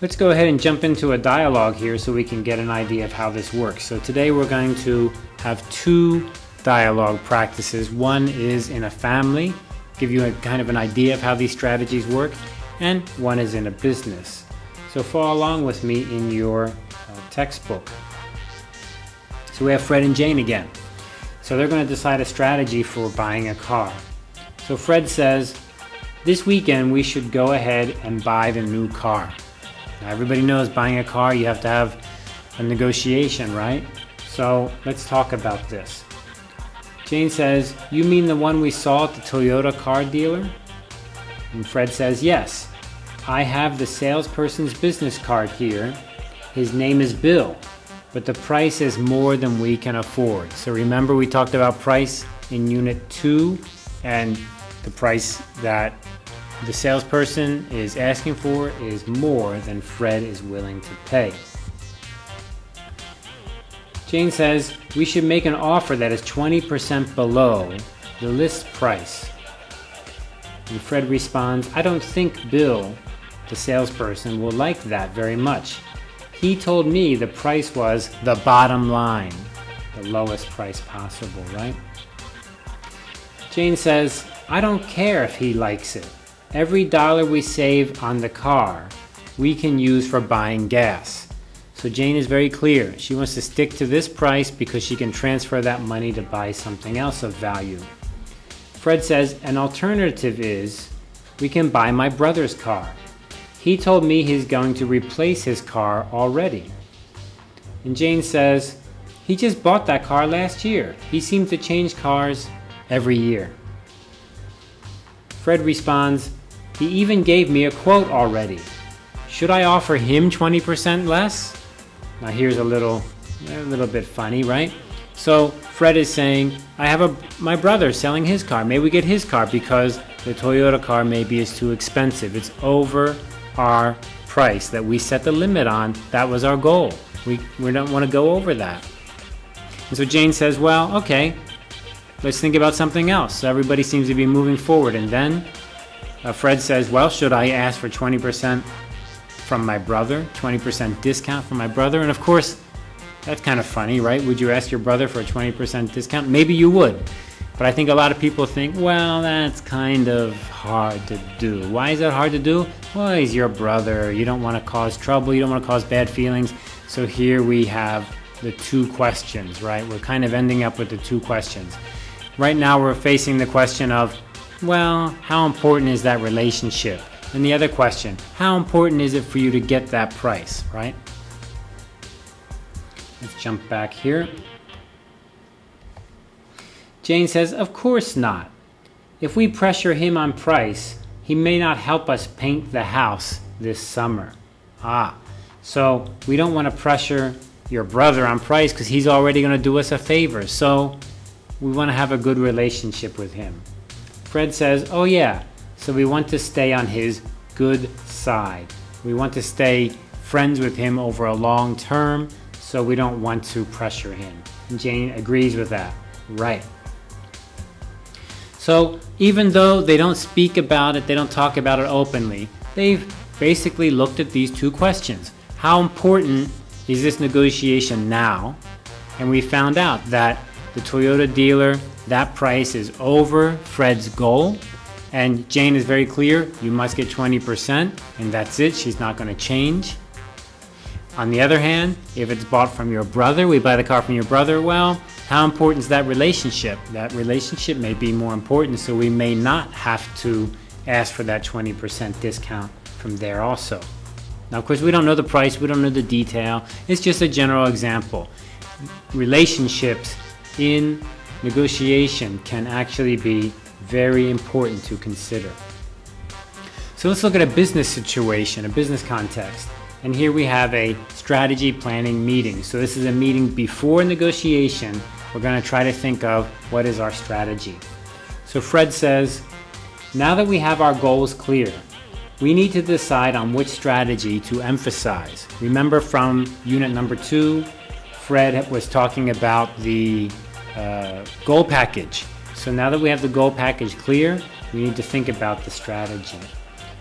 Let's go ahead and jump into a dialogue here so we can get an idea of how this works. So today we're going to have two dialogue practices. One is in a family, give you a kind of an idea of how these strategies work, and one is in a business. So follow along with me in your uh, textbook. So we have Fred and Jane again. So they're going to decide a strategy for buying a car. So Fred says, this weekend we should go ahead and buy the new car. Now everybody knows buying a car you have to have a negotiation, right? So let's talk about this. Jane says, you mean the one we saw at the Toyota car dealer? And Fred says, yes. I have the salesperson's business card here. His name is Bill, but the price is more than we can afford. So remember we talked about price in unit two and the price that the salesperson is asking for is more than Fred is willing to pay. Jane says we should make an offer that is 20% below the list price. And Fred responds, I don't think Bill, the salesperson, will like that very much. He told me the price was the bottom line, the lowest price possible, right? Jane says, I don't care if he likes it. Every dollar we save on the car, we can use for buying gas. So Jane is very clear. She wants to stick to this price because she can transfer that money to buy something else of value. Fred says an alternative is we can buy my brother's car. He told me he's going to replace his car already. And Jane says, he just bought that car last year. He seems to change cars every year. Fred responds, he even gave me a quote already. Should I offer him 20% less? Now here's a little, a little bit funny, right? So Fred is saying, I have a, my brother selling his car. May we get his car because the Toyota car maybe is too expensive. It's over our price that we set the limit on. That was our goal. We, we don't want to go over that. And so Jane says, well, okay, let's think about something else. So everybody seems to be moving forward. And then uh, Fred says, well, should I ask for 20% from my brother? 20% discount from my brother? And of course, that's kind of funny, right? Would you ask your brother for a 20% discount? Maybe you would. But I think a lot of people think, well, that's kind of hard to do. Why is that hard to do? Well, he's your brother. You don't want to cause trouble. You don't want to cause bad feelings. So here we have the two questions, right? We're kind of ending up with the two questions. Right now we're facing the question of well, how important is that relationship? And the other question, how important is it for you to get that price, right? Let's jump back here. Jane says, of course not. If we pressure him on price, he may not help us paint the house this summer. Ah, so we don't want to pressure your brother on price because he's already going to do us a favor. So we want to have a good relationship with him. Fred says, oh yeah, so we want to stay on his good side. We want to stay friends with him over a long term, so we don't want to pressure him. And Jane agrees with that. Right. So even though they don't speak about it, they don't talk about it openly, they've basically looked at these two questions. How important is this negotiation now? And we found out that the Toyota dealer that price is over Fred's goal. And Jane is very clear, you must get 20% and that's it, she's not gonna change. On the other hand, if it's bought from your brother, we buy the car from your brother, well, how important is that relationship? That relationship may be more important, so we may not have to ask for that 20% discount from there also. Now, of course, we don't know the price, we don't know the detail. It's just a general example. Relationships in negotiation can actually be very important to consider. So let's look at a business situation, a business context. And here we have a strategy planning meeting. So this is a meeting before negotiation. We're going to try to think of what is our strategy. So Fred says, now that we have our goals clear, we need to decide on which strategy to emphasize. Remember from unit number two, Fred was talking about the uh, goal package. So now that we have the goal package clear, we need to think about the strategy.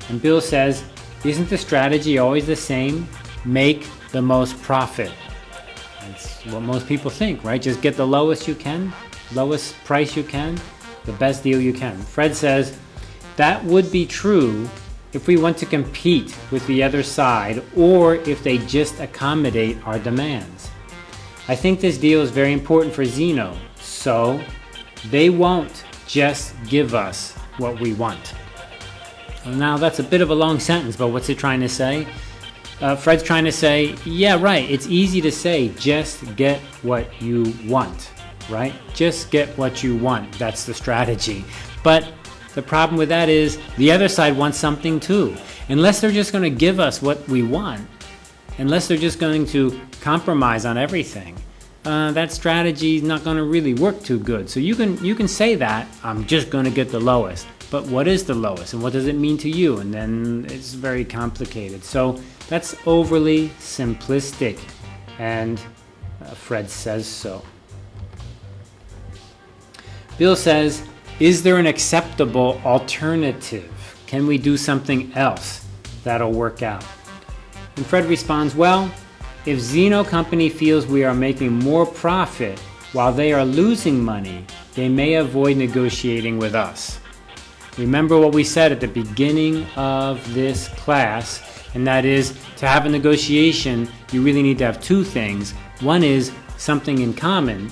And Bill says, Isn't the strategy always the same? Make the most profit. That's what most people think, right? Just get the lowest you can, lowest price you can, the best deal you can. Fred says that would be true if we want to compete with the other side or if they just accommodate our demands. I think this deal is very important for Zeno, so they won't just give us what we want. Now that's a bit of a long sentence, but what's it trying to say? Uh, Fred's trying to say, yeah, right, it's easy to say, just get what you want, right? Just get what you want. That's the strategy. But the problem with that is the other side wants something too. Unless they're just going to give us what we want, unless they're just going to compromise on everything, uh, that strategy is not going to really work too good. So you can you can say that I'm just going to get the lowest, but what is the lowest and what does it mean to you? And then it's very complicated. So that's overly simplistic, and uh, Fred says so. Bill says, is there an acceptable alternative? Can we do something else that'll work out? And Fred responds, well, if Zeno Company feels we are making more profit while they are losing money, they may avoid negotiating with us. Remember what we said at the beginning of this class, and that is to have a negotiation, you really need to have two things. One is something in common.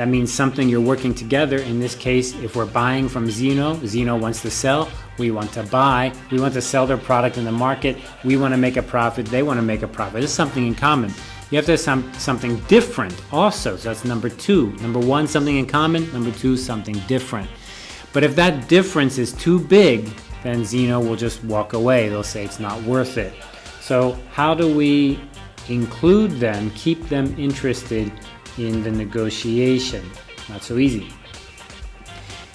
That means something you're working together. In this case, if we're buying from Zeno, Zeno wants to sell, we want to buy, we want to sell their product in the market, we want to make a profit, they want to make a profit. It's something in common. You have to have some, something different also. So that's number two. Number one, something in common. Number two, something different. But if that difference is too big, then Zeno will just walk away. They'll say it's not worth it. So how do we include them, keep them interested in the negotiation? Not so easy.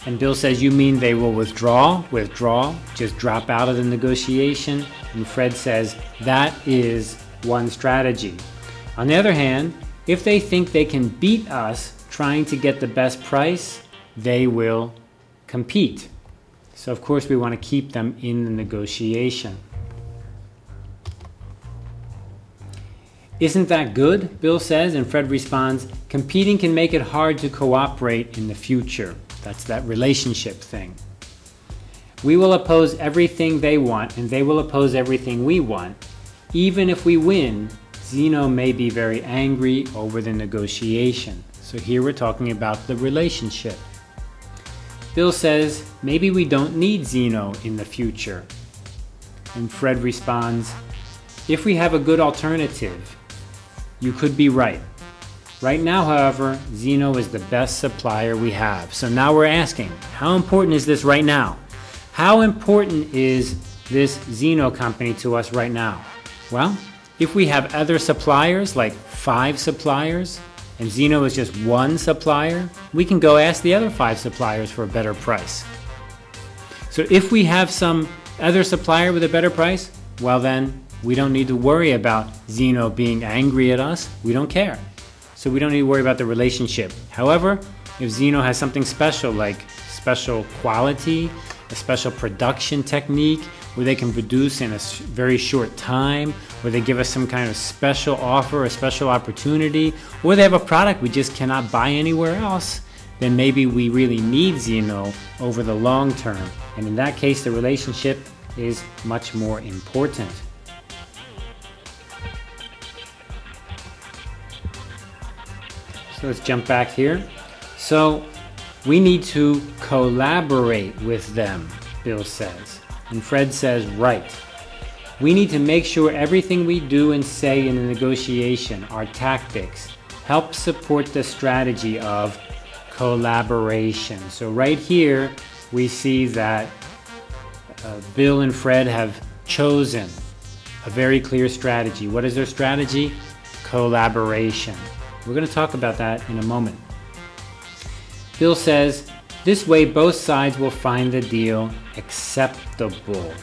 And Bill says, You mean they will withdraw? Withdraw? Just drop out of the negotiation? And Fred says, That is one strategy. On the other hand, if they think they can beat us trying to get the best price, they will compete. So, of course, we want to keep them in the negotiation. Isn't that good? Bill says, and Fred responds, competing can make it hard to cooperate in the future. That's that relationship thing. We will oppose everything they want, and they will oppose everything we want. Even if we win, Zeno may be very angry over the negotiation. So here we're talking about the relationship. Bill says, maybe we don't need Zeno in the future. And Fred responds, if we have a good alternative, you could be right. Right now, however, Zeno is the best supplier we have. So now we're asking, how important is this right now? How important is this Zeno company to us right now? Well, if we have other suppliers, like five suppliers, and Zeno is just one supplier, we can go ask the other five suppliers for a better price. So if we have some other supplier with a better price, well then, we don't need to worry about Zeno being angry at us. We don't care so we don't need to worry about the relationship. However, if Zeno has something special like special quality, a special production technique where they can produce in a very short time, where they give us some kind of special offer, a special opportunity, or they have a product we just cannot buy anywhere else, then maybe we really need Zeno over the long term. And in that case, the relationship is much more important. Let's jump back here. So we need to collaborate with them, Bill says. And Fred says, right. We need to make sure everything we do and say in the negotiation, our tactics, help support the strategy of collaboration. So right here, we see that uh, Bill and Fred have chosen a very clear strategy. What is their strategy? Collaboration. We're going to talk about that in a moment. Bill says, this way both sides will find the deal acceptable.